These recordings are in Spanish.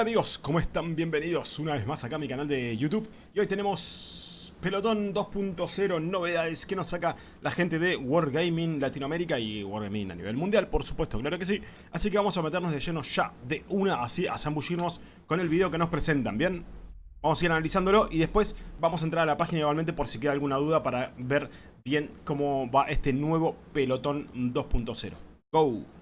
Hola amigos, ¿cómo están? Bienvenidos una vez más acá a mi canal de YouTube Y hoy tenemos Pelotón 2.0 novedades que nos saca la gente de Wargaming Latinoamérica y Wargaming a nivel mundial, por supuesto, claro que sí Así que vamos a meternos de lleno ya de una, así a zambullirnos con el video que nos presentan, ¿bien? Vamos a ir analizándolo y después vamos a entrar a la página igualmente por si queda alguna duda para ver bien cómo va este nuevo Pelotón 2.0 Go!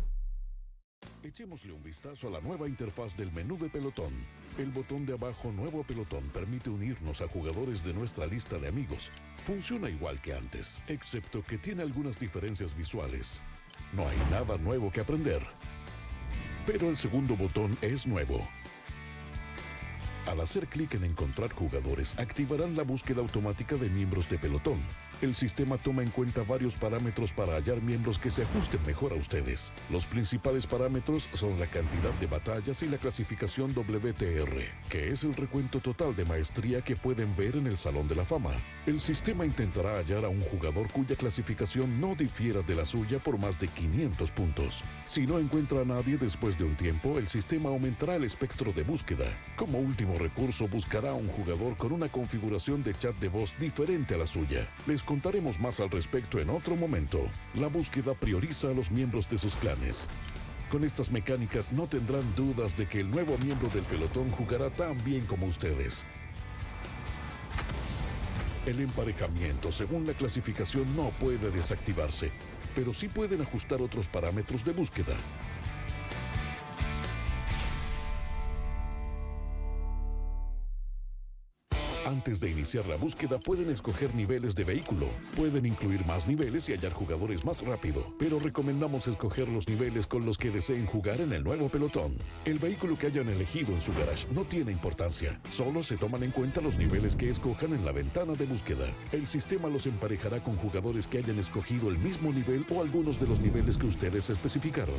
Echémosle un vistazo a la nueva interfaz del menú de pelotón. El botón de abajo Nuevo Pelotón permite unirnos a jugadores de nuestra lista de amigos. Funciona igual que antes, excepto que tiene algunas diferencias visuales. No hay nada nuevo que aprender. Pero el segundo botón es nuevo. Al hacer clic en encontrar jugadores, activarán la búsqueda automática de miembros de pelotón. El sistema toma en cuenta varios parámetros para hallar miembros que se ajusten mejor a ustedes. Los principales parámetros son la cantidad de batallas y la clasificación WTR, que es el recuento total de maestría que pueden ver en el Salón de la Fama. El sistema intentará hallar a un jugador cuya clasificación no difiera de la suya por más de 500 puntos. Si no encuentra a nadie después de un tiempo, el sistema aumentará el espectro de búsqueda. Como último recurso, buscará a un jugador con una configuración de chat de voz diferente a la suya. Les contaremos más al respecto en otro momento. La búsqueda prioriza a los miembros de sus clanes. Con estas mecánicas no tendrán dudas de que el nuevo miembro del pelotón jugará tan bien como ustedes. El emparejamiento según la clasificación no puede desactivarse, pero sí pueden ajustar otros parámetros de búsqueda. Antes de iniciar la búsqueda pueden escoger niveles de vehículo. Pueden incluir más niveles y hallar jugadores más rápido, pero recomendamos escoger los niveles con los que deseen jugar en el nuevo pelotón. El vehículo que hayan elegido en su garage no tiene importancia, solo se toman en cuenta los niveles que escojan en la ventana de búsqueda. El sistema los emparejará con jugadores que hayan escogido el mismo nivel o algunos de los niveles que ustedes especificaron.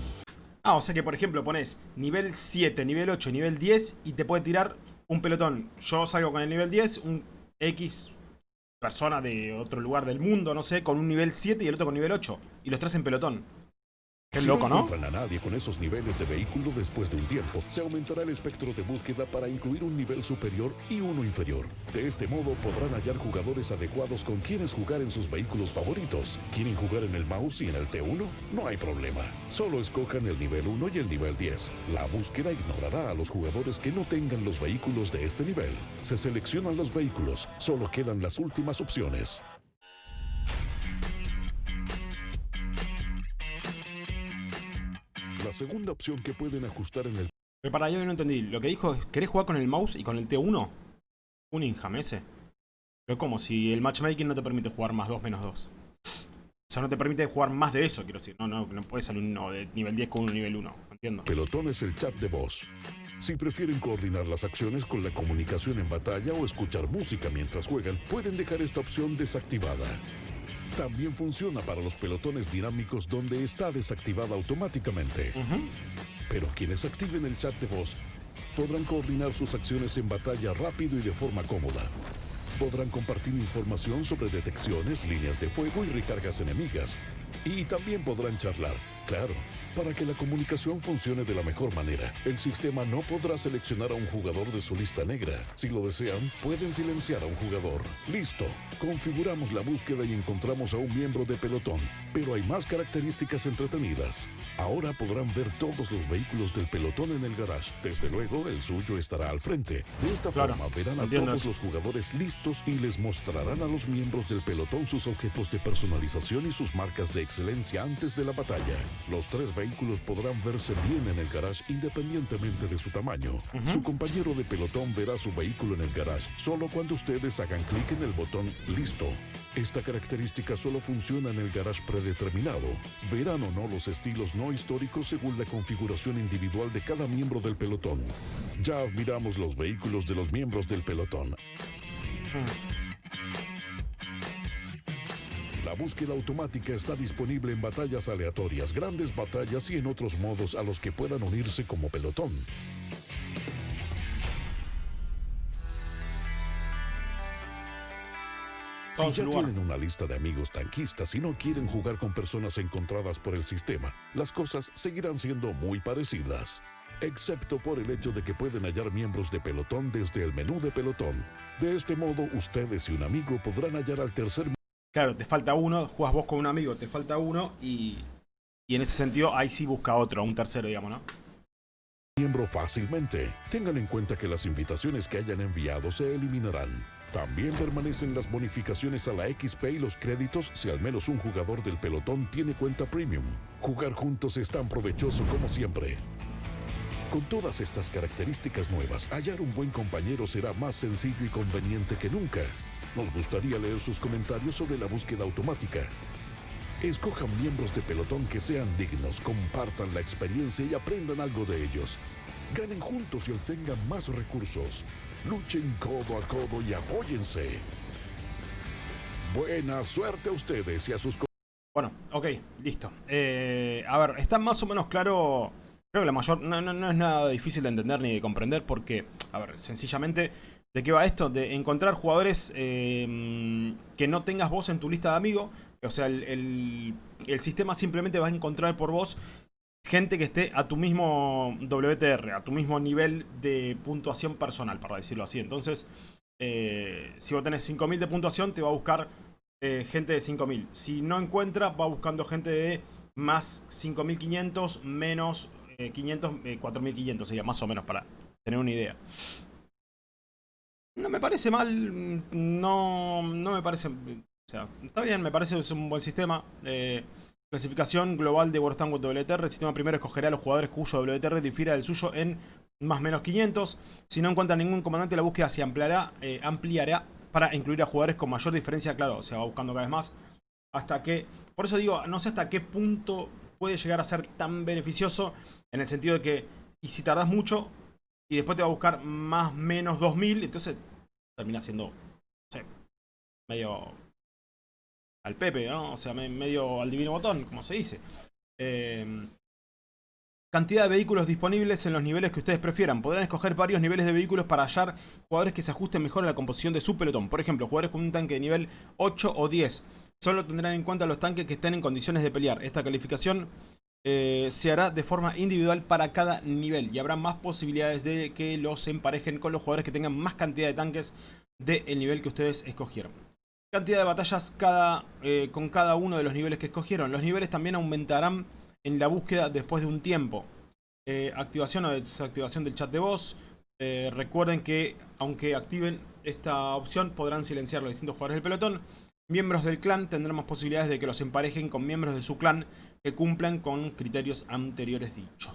Ah, o sea que por ejemplo pones nivel 7, nivel 8, nivel 10 y te puede tirar un pelotón. Yo salgo con el nivel 10, un X persona de otro lugar del mundo, no sé, con un nivel 7 y el otro con nivel 8. Y los tres en pelotón. Qué loco, ¿no? a nadie con esos niveles de vehículo después de un tiempo, se aumentará el espectro de búsqueda para incluir un nivel superior y uno inferior. De este modo podrán hallar jugadores adecuados con quienes jugar en sus vehículos favoritos. ¿Quieren jugar en el mouse y en el T1? No hay problema. Solo escojan el nivel 1 y el nivel 10. La búsqueda ignorará a los jugadores que no tengan los vehículos de este nivel. Se seleccionan los vehículos, solo quedan las últimas opciones. Segunda opción que pueden ajustar en el... Pero para yo no entendí. Lo que dijo es, ¿querés jugar con el mouse y con el T1? Un Injam ese. Pero como si el matchmaking no te permite jugar más 2 menos 2. O sea, no te permite jugar más de eso, quiero decir. No, no, no puedes salir uno de nivel 10 con un nivel 1. Entiendo. Pelotón es el chat de voz. Si prefieren coordinar las acciones con la comunicación en batalla o escuchar música mientras juegan, pueden dejar esta opción desactivada. También funciona para los pelotones dinámicos donde está desactivada automáticamente. Pero quienes activen el chat de voz podrán coordinar sus acciones en batalla rápido y de forma cómoda. Podrán compartir información sobre detecciones, líneas de fuego y recargas enemigas. Y también podrán charlar, claro, para que la comunicación funcione de la mejor manera, el sistema no podrá seleccionar a un jugador de su lista negra. Si lo desean, pueden silenciar a un jugador. Listo. Configuramos la búsqueda y encontramos a un miembro de pelotón. Pero hay más características entretenidas. Ahora podrán ver todos los vehículos del pelotón en el garage. Desde luego, el suyo estará al frente. De esta forma verán a todos los jugadores listos y les mostrarán a los miembros del pelotón sus objetos de personalización y sus marcas de excelencia antes de la batalla. Los tres vehículos podrán verse bien en el garage independientemente de su tamaño. Su compañero de pelotón verá su vehículo en el garage solo cuando ustedes hagan clic en el botón Listo. Esta característica solo funciona en el garage predeterminado. Verán o no los estilos no históricos según la configuración individual de cada miembro del pelotón. Ya admiramos los vehículos de los miembros del pelotón. La búsqueda automática está disponible en batallas aleatorias, grandes batallas y en otros modos a los que puedan unirse como pelotón. Si ya tienen una lista de amigos tanquistas y no quieren jugar con personas encontradas por el sistema, las cosas seguirán siendo muy parecidas. excepto por el hecho de que pueden hallar miembros de pelotón desde el menú de pelotón. De este modo, ustedes y un amigo podrán hallar al tercer Claro, te falta uno, juegas vos con un amigo, te falta uno y, y en ese sentido ahí sí busca otro, un tercero, digamos, ¿no? miembro fácilmente. Tengan en cuenta que las invitaciones que hayan enviado se eliminarán. También permanecen las bonificaciones a la XP y los créditos si al menos un jugador del pelotón tiene cuenta premium. Jugar juntos es tan provechoso como siempre. Con todas estas características nuevas, hallar un buen compañero será más sencillo y conveniente que nunca. Nos gustaría leer sus comentarios sobre la búsqueda automática. Escojan miembros de pelotón que sean dignos, compartan la experiencia y aprendan algo de ellos. Ganen juntos y obtengan más recursos. Luchen codo a codo y apóyense. Buena suerte a ustedes y a sus... Bueno, ok, listo. Eh, a ver, está más o menos claro... Creo que la mayor... No, es nada difícil de entender ni de comprender porque... A ver, sencillamente... ¿De qué va esto? De encontrar jugadores eh, que no tengas vos en tu lista de amigos o sea, el, sistema simplemente va a encontrar por vos gente que esté a tu mismo WTR, a tu mismo nivel de puntuación personal, para decirlo así. Entonces, eh, si vos tenés 5000 de puntuación, te va a buscar eh, gente de 5000. Si no encuentra, va buscando gente de más 5500, menos 500, eh, 4500, sería más o menos para tener una idea. No me parece mal, no, no me parece o sea, está bien, me parece es un buen sistema. Eh, clasificación global de World Tank WTR. El sistema primero escogerá a los jugadores cuyo WTR difiera del suyo en más o menos 500. Si no encuentra ningún comandante, la búsqueda se ampliará, eh, ampliará para incluir a jugadores con mayor diferencia. Claro, se va buscando cada vez más. Hasta que, por eso digo, no sé hasta qué punto puede llegar a ser tan beneficioso. En el sentido de que, y si tardas mucho, y después te va a buscar más menos 2000, entonces termina siendo, no sé, medio al Pepe, ¿no? O sea, medio al divino botón, como se dice. Em, cantidad de vehículos disponibles en los niveles que ustedes prefieran. Podrán escoger varios niveles de vehículos para hallar jugadores que se ajusten mejor a la composición de su pelotón. Por ejemplo, jugadores con un tanque de nivel 8 o 10. Solo tendrán en cuenta los tanques que estén en condiciones de pelear. Esta calificación eh, se hará de forma individual para cada nivel y habrá más posibilidades de que los emparejen con los jugadores que tengan más cantidad de tanques del nivel que ustedes escogieron cantidad de batallas cada, eh, con cada uno de los niveles que escogieron. Los niveles también aumentarán en la búsqueda después de un tiempo. Eh, activación o desactivación del chat de voz. Recuerden que aunque activen esta opción podrán silenciar los distintos jugadores del pelotón. Miembros del clan tendrán más posibilidades de que los emparejen con miembros de su clan que cumplan con criterios anteriores dichos.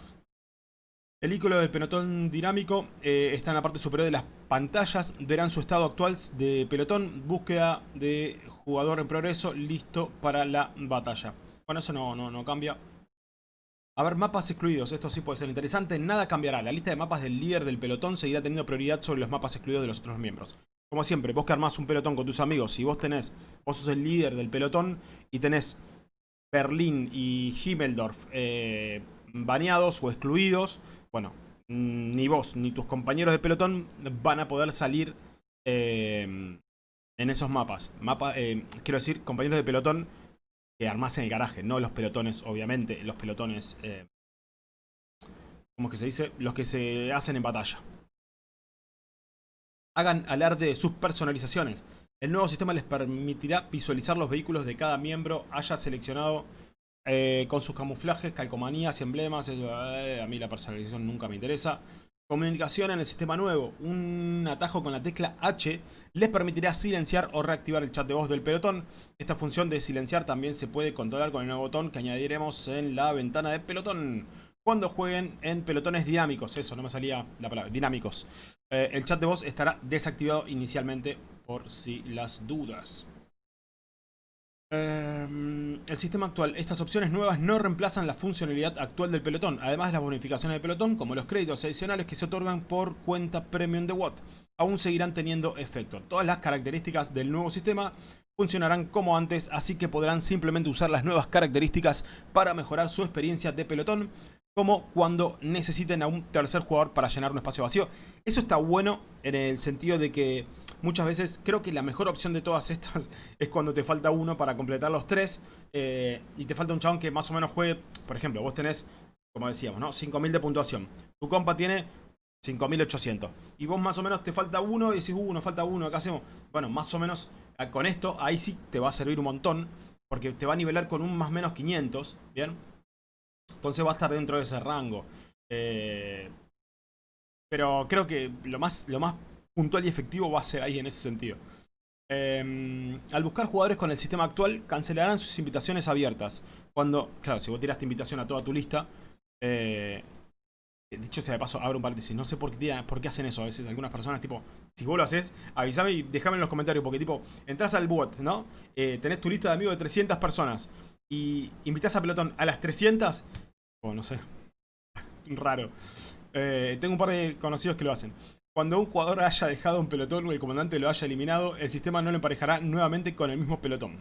El icono del pelotón dinámico eh, está en la parte superior de las pantallas. Verán su estado actual de pelotón. Búsqueda de jugador en progreso. Listo para la batalla. Bueno, eso no, no, no cambia. A ver, mapas excluidos. Esto sí puede ser interesante. Nada cambiará. La lista de mapas del líder del pelotón seguirá teniendo prioridad sobre los mapas excluidos de los otros miembros. Como siempre, vos que armás un pelotón con tus amigos. Si vos tenés, vos sos el líder del pelotón y tenés Berlín y Himmeldorf eh, baneados o excluidos, bueno, mm, ni vos ni tus compañeros de pelotón van a poder salir eh, en esos mapas. Mapa, eh, quiero decir, compañeros de pelotón que armás en el garaje, no los pelotones, obviamente, los pelotones, eh, ¿cómo es que se dice? Los que se hacen en batalla. Hagan alarde de sus personalizaciones. El nuevo sistema les permitirá visualizar los vehículos de cada miembro haya seleccionado eh, con sus camuflajes, calcomanías emblemas. Eh, a mí la personalización nunca me interesa. Comunicación en el sistema nuevo. Un atajo con la tecla H les permitirá silenciar o reactivar el chat de voz del pelotón. Esta función de silenciar también se puede controlar con el nuevo botón que añadiremos en la ventana de pelotón. Cuando jueguen en pelotones dinámicos, eso no me salía la palabra, dinámicos. Eh, el chat de voz estará desactivado inicialmente por si las dudas. Em, el sistema actual. Estas opciones nuevas no reemplazan la funcionalidad actual del pelotón, además de las bonificaciones del pelotón, como los créditos adicionales que se otorgan por cuenta premium de Watt, aún seguirán teniendo efecto. Todas las características del nuevo sistema funcionarán como antes, así que podrán simplemente usar las nuevas características para mejorar su experiencia de pelotón, como cuando necesiten a un tercer jugador para llenar un espacio vacío. Eso está bueno en el sentido de que muchas veces creo que la mejor opción de todas estas es cuando te falta uno para completar los tres eh, y te falta un chabón que más o menos juegue, por ejemplo, vos tenés como decíamos, ¿no? 5000 de puntuación. Tu compa tiene 5800. Y vos más o menos te falta uno y decís, uh, nos falta uno, ¿qué hacemos? Bueno, más o menos ah, con esto, ahí sí te va a servir un montón. Porque te va a nivelar con un más o menos 500, ¿bien? Entonces va a estar dentro de ese rango. Eh, pero creo que lo más, lo más puntual y efectivo va a ser ahí en ese sentido. Em, al buscar jugadores con el sistema actual, cancelarán sus invitaciones abiertas. Cuando, claro, si vos tiraste invitación a toda tu lista, eh, dicho sea de paso, abro un paréntesis, no sé por qué, por qué hacen eso a veces algunas personas, tipo, si vos lo haces, avísame y déjame en los comentarios, porque tipo, entras al bot, ¿no? Eh, tenés tu lista de amigos de 300 personas y invitas a pelotón a las 300, o no sé, raro. Eh, tengo un par de conocidos que lo hacen. Cuando un jugador haya dejado un pelotón o el comandante lo haya eliminado, el sistema no lo emparejará nuevamente con el mismo pelotón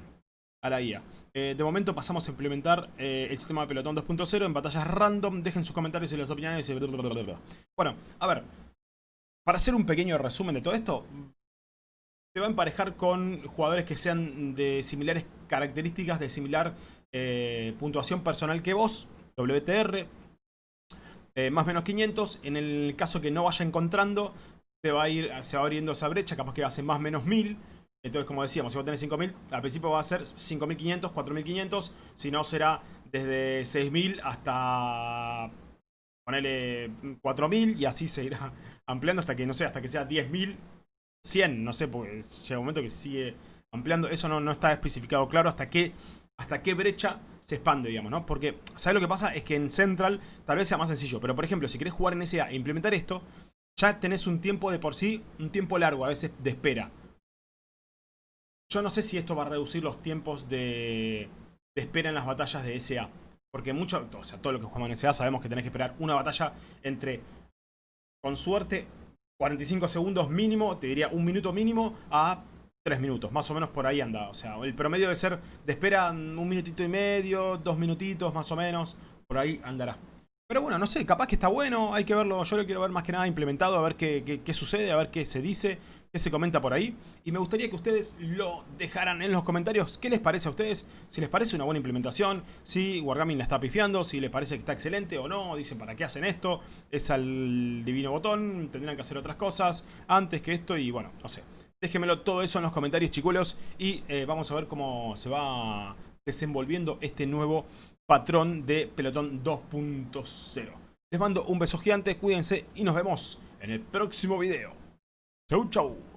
a la guía. Eh, de momento pasamos a implementar eh, el sistema de pelotón 2.0 en batallas random. Dejen sus comentarios y las opiniones. Y bueno, a ver. Para hacer un pequeño resumen de todo esto, te va a emparejar con jugadores que sean de similares características, de similar eh, puntuación personal que vos, WTR, eh, más o menos 500. En el caso que no vaya encontrando, te va a ir, se va abriendo esa brecha, capaz que va a ser más o menos 1000. Entonces, como decíamos, si vos tenés 5000, al principio va a ser 5500, 4500. Si no, será desde 6000 hasta ponerle 4000 y así se irá ampliando hasta que, no sé, hasta que sea 10000, 100, no sé, porque llega un momento que sigue ampliando. Eso no, no está especificado claro hasta qué hasta qué brecha se expande, digamos, ¿no? Porque, ¿sabes lo que pasa? Es que en Central tal vez sea más sencillo. Pero, por ejemplo, si querés jugar en SA e implementar esto, ya tenés un tiempo de por sí, un tiempo largo a veces de espera. Yo no sé si esto va a reducir los tiempos de, espera en las batallas de SA. Porque mucho, o sea, todo lo que jugamos en SA sabemos que tenés que esperar una batalla entre, con suerte, 45 segundos mínimo, te diría un minuto mínimo, a 3 minutos, más o menos por ahí anda. O sea, el promedio debe ser de espera un minutito y medio, dos minutitos más o menos, por ahí andará. Pero bueno, no sé, capaz que está bueno, hay que verlo, yo lo quiero ver más que nada implementado, a ver qué, qué, sucede, a ver qué se dice, qué se comenta por ahí. Y me gustaría que ustedes lo dejaran en los comentarios, qué les parece a ustedes, si les parece una buena implementación, si Wargaming la está pifiando, si les parece que está excelente o no, dicen para qué hacen esto, es al divino botón, tendrán que hacer otras cosas antes que esto y bueno, no sé. Déjenmelo todo eso en los comentarios, chicuelos. Y eh, vamos a ver cómo se va desenvolviendo este nuevo patrón de Pelotón 2.0. Les mando un beso gigante, cuídense y nos vemos en el próximo video. Chau, chau.